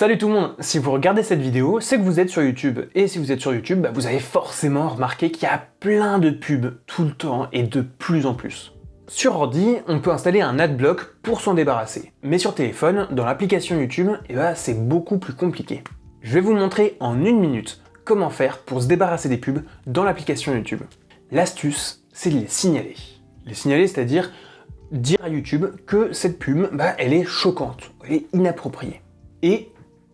Salut tout le monde Si vous regardez cette vidéo, c'est que vous êtes sur YouTube. Et si vous êtes sur YouTube, bah, vous avez forcément remarqué qu'il y a plein de pubs tout le temps et de plus en plus. Sur ordi, on peut installer un adblock pour s'en débarrasser. Mais sur téléphone, dans l'application YouTube, eh ben, c'est beaucoup plus compliqué. Je vais vous montrer en une minute comment faire pour se débarrasser des pubs dans l'application YouTube. L'astuce, c'est de les signaler. Les signaler, c'est-à-dire dire à YouTube que cette pub, bah, elle est choquante, elle est inappropriée.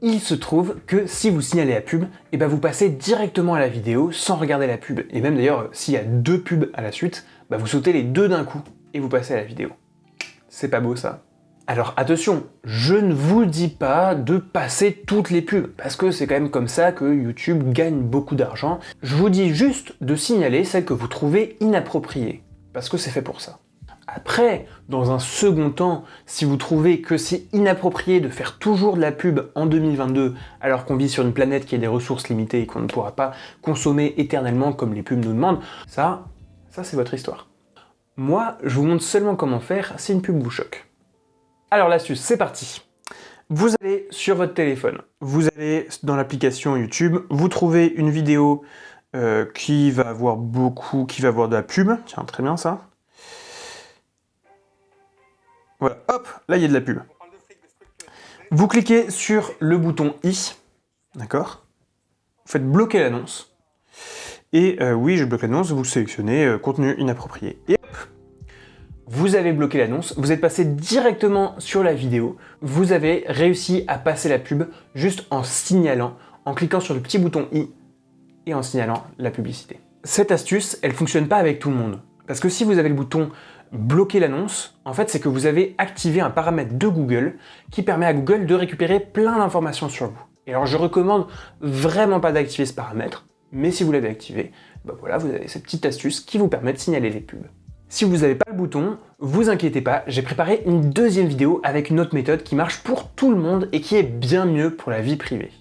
Il se trouve que si vous signalez la pub, et eh ben vous passez directement à la vidéo sans regarder la pub. Et même d'ailleurs, s'il y a deux pubs à la suite, bah vous sautez les deux d'un coup et vous passez à la vidéo. C'est pas beau ça alors attention, je ne vous dis pas de passer toutes les pubs, parce que c'est quand même comme ça que YouTube gagne beaucoup d'argent. Je vous dis juste de signaler celles que vous trouvez inappropriées, parce que c'est fait pour ça. Après, dans un second temps, si vous trouvez que c'est inapproprié de faire toujours de la pub en 2022 alors qu'on vit sur une planète qui a des ressources limitées et qu'on ne pourra pas consommer éternellement comme les pubs nous demandent, ça, ça c'est votre histoire. Moi, je vous montre seulement comment faire si une pub vous choque. Alors l'astuce, c'est parti Vous allez sur votre téléphone, vous allez dans l'application YouTube, vous trouvez une vidéo euh, qui va avoir beaucoup, qui va avoir de la pub, tiens très bien ça, voilà, hop, là il y a de la pub. Vous cliquez sur le bouton I, d'accord Vous faites bloquer l'annonce. Et euh, oui, je bloque l'annonce, vous sélectionnez euh, contenu inapproprié. Et hop, vous avez bloqué l'annonce, vous êtes passé directement sur la vidéo, vous avez réussi à passer la pub juste en signalant, en cliquant sur le petit bouton I et en signalant la publicité. Cette astuce, elle fonctionne pas avec tout le monde. Parce que si vous avez le bouton bloquer l'annonce, en fait, c'est que vous avez activé un paramètre de Google qui permet à Google de récupérer plein d'informations sur vous. Et alors, je recommande vraiment pas d'activer ce paramètre, mais si vous l'avez activé, bah voilà, vous avez cette petite astuce qui vous permet de signaler les pubs. Si vous n'avez pas le bouton, vous inquiétez pas, j'ai préparé une deuxième vidéo avec une autre méthode qui marche pour tout le monde et qui est bien mieux pour la vie privée.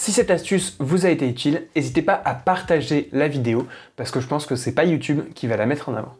Si cette astuce vous a été utile, n'hésitez pas à partager la vidéo parce que je pense que c'est pas YouTube qui va la mettre en avant.